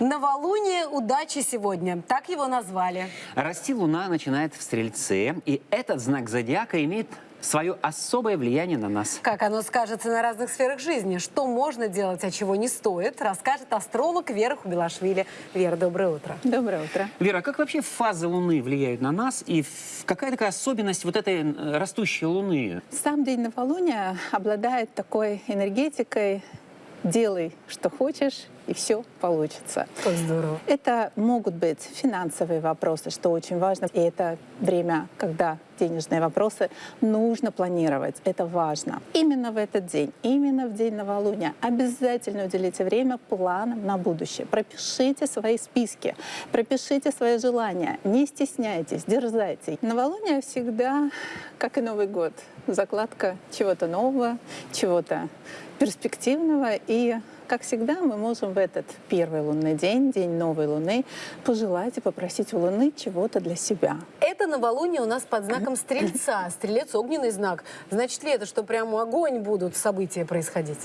Новолуние удачи сегодня. Так его назвали. Расти Луна начинает в Стрельце, и этот знак зодиака имеет свое особое влияние на нас. Как оно скажется на разных сферах жизни, что можно делать, а чего не стоит, расскажет астролог Вера Хубилашвили. Вера, доброе утро. Доброе утро. Вера, а как вообще фазы Луны влияют на нас, и в- какая такая особенность вот этой растущей Луны? Сам день новолуния обладает такой энергетикой «делай, что хочешь, и все получится». Как здорово. Это могут быть финансовые вопросы, что очень важно. И это время, когда денежные вопросы нужно планировать. Это важно. Именно в этот день, именно в день новолуния обязательно уделите время планам на будущее. Пропишите свои списки, пропишите свои желания. Не стесняйтесь, дерзайте. Новолуние всегда, как и Новый год, закладка чего-то нового, чего-то перспективного и как всегда, мы можем в этот первый лунный день, день новой луны, пожелать и попросить у луны чего-то для себя. Это новолуние у нас под знаком Стрельца. Стрелец – огненный знак. Значит ли это, что прямо огонь будут события происходить?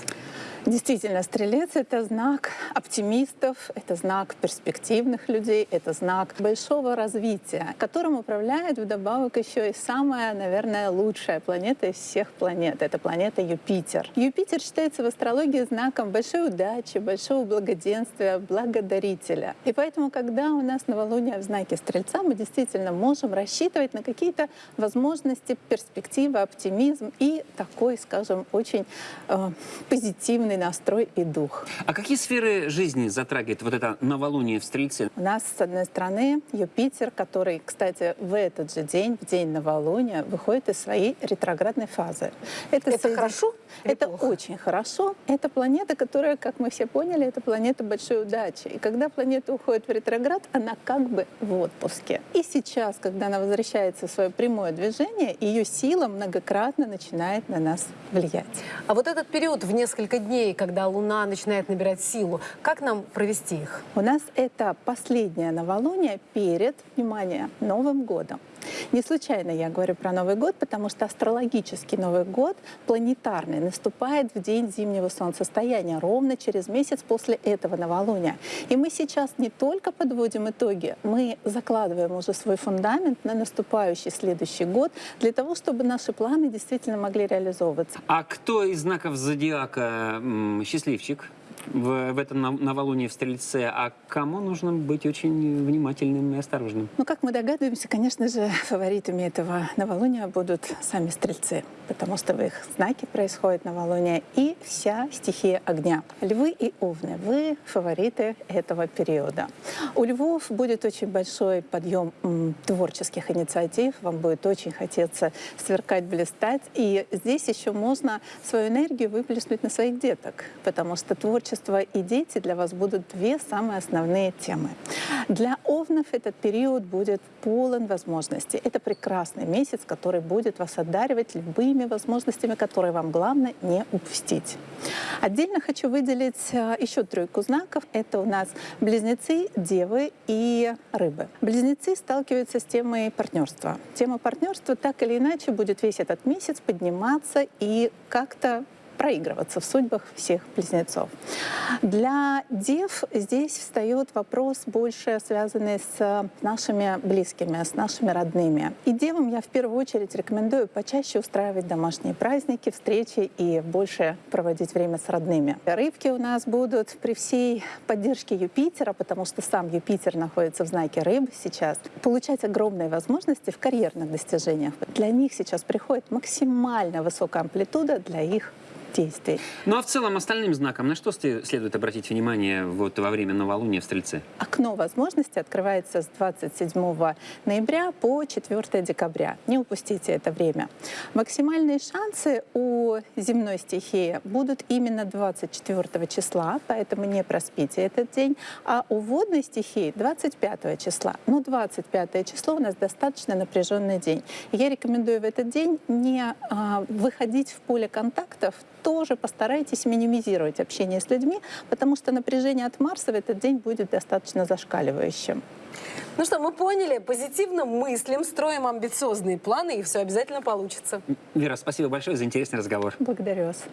Действительно, стрелец — это знак оптимистов, это знак перспективных людей, это знак большого развития, которым управляет вдобавок еще и самая, наверное, лучшая планета из всех планет. Это планета Юпитер. Юпитер считается в астрологии знаком большой удачи, большого благоденствия, благодарителя. И поэтому, когда у нас новолуние в знаке Стрельца, мы действительно можем рассчитывать на какие-то возможности, перспективы, оптимизм и такой, скажем, очень э, позитивный настрой и дух. А какие сферы жизни затрагивает вот это новолуние в Стрельце? У нас, с одной стороны, Юпитер, который, кстати, в этот же день, в день новолуния, выходит из своей ретроградной фазы. Это соедин- хорошо Это плохо? очень хорошо. Это планета, которая, как мы все поняли, это планета большой удачи. И когда планета уходит в ретроград, она как бы в отпуске. И сейчас, когда она возвращается в свое прямое движение, ее сила многократно начинает на нас влиять. А вот этот период в несколько дней, когда Луна начинает набирать силу, как нам провести их? У нас это последнее новолуние перед, внимание, Новым годом. Не случайно я говорю про Новый год, потому что астрологический Новый год, планетарный, наступает в день зимнего солнцестояния, ровно через месяц после этого новолуния. И мы сейчас не только подводим итоги, мы закладываем уже свой фундамент на наступающий следующий год для того, чтобы наши планы действительно могли реализовываться. А кто из знаков зодиака счастливчик? В, в этом нов- новолуние в Стрельце, а кому нужно быть очень внимательным и осторожным? Ну, как мы догадываемся, конечно же, фаворитами этого новолуния будут сами стрельцы, потому что в их знаке происходит новолуние и вся стихия огня. Львы и овны, вы фавориты этого периода. У львов будет очень большой подъем творческих инициатив, вам будет очень хотеться сверкать, блистать, и здесь еще можно свою энергию выплеснуть на своих деток, потому что творчество и дети для вас будут две самые основные темы. Для овнов этот период будет полон возможностей. Это прекрасный месяц, который будет вас одаривать любыми возможностями, которые вам главное не упустить. Отдельно хочу выделить э, еще тройку знаков. Это у нас близнецы, девы и рыбы. Близнецы сталкиваются с темой партнерства. Тема партнерства так или иначе будет весь этот месяц подниматься и как-то проигрываться в судьбах всех близнецов. Для дев здесь встает вопрос больше связанный с нашими близкими, с нашими родными. И девам я в первую очередь рекомендую почаще устраивать домашние праздники, встречи и больше проводить время с родными. Рыбки у нас будут при всей поддержке Юпитера, потому что сам Юпитер находится в знаке рыб сейчас, получать огромные возможности в карьерных достижениях. Для них сейчас приходит максимально высокая амплитуда для их действий. Ну а в целом остальным знакам на что следует обратить внимание вот во время новолуния в Стрельце? Окно возможностей открывается с 27 ноября по 4 декабря. Не упустите это время. Максимальные шансы у земной стихии будут именно 24 числа, поэтому не проспите этот день. А у водной стихии 25 числа. Но 25 число у нас достаточно напряженный день. Я рекомендую в этот день не а, выходить в поле контактов, тоже постарайтесь минимизировать общение с людьми, потому что напряжение от Марса в этот день будет достаточно зашкаливающим. Ну что, мы поняли, позитивно мыслим, строим амбициозные планы, и все обязательно получится. Вера, спасибо большое за интересный разговор. Благодарю вас.